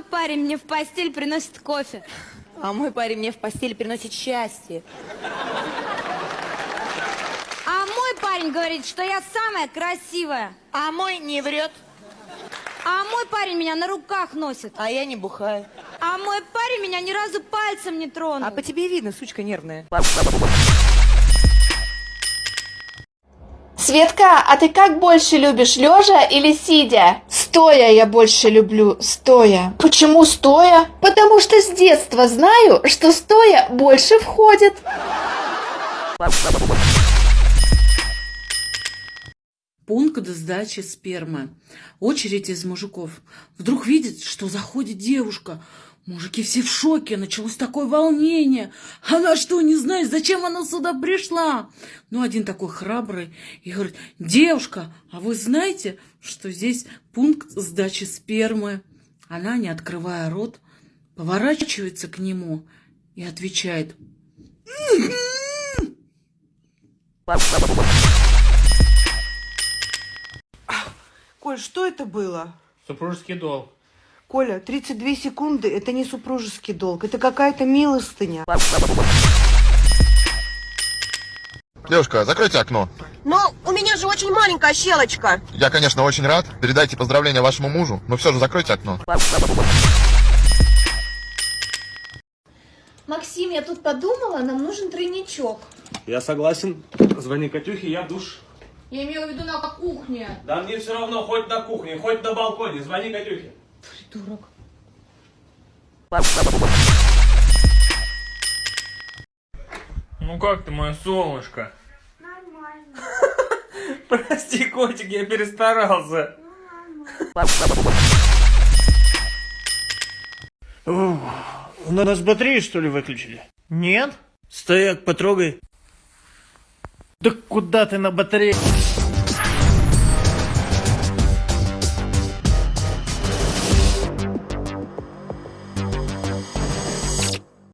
парень мне в постель приносит кофе. А мой парень мне в постель приносит счастье. А мой парень говорит, что я самая красивая. А мой не врет, А мой парень меня на руках носит. а я не бухаю. А мой парень меня ни разу пальцем не тронул. А по тебе видно, сучка нервная. Светка, а ты как больше любишь, лежа или сидя? Стоя я больше люблю, стоя. Почему стоя? Потому что с детства знаю, что стоя больше входит. Пункт сдачи спермы. Очередь из мужиков. Вдруг видит, что заходит девушка. Мужики все в шоке, началось такое волнение. Она что, не знает, зачем она сюда пришла? Ну, один такой храбрый и говорит, девушка, а вы знаете, что здесь пункт сдачи спермы? Она, не открывая рот, поворачивается к нему и отвечает, Коль, что это было? Супружеский долг. Коля, 32 секунды – это не супружеский долг, это какая-то милостыня. Девушка, закройте окно. Но у меня же очень маленькая щелочка. Я, конечно, очень рад. Передайте поздравления вашему мужу, но все же закройте окно. Максим, я тут подумала, нам нужен тройничок. Я согласен. Звони Катюхе, я в душ. Я имела в виду на кухне. Да мне все равно, хоть на кухне, хоть на балконе. Звони Катюхе. Придурок. Ну как ты, мое солнышко? Нормально. Прости, котик, я перестарался. О, у нас батарею, что ли, выключили? Нет? Стояк, потрогай. Да куда ты на батарее?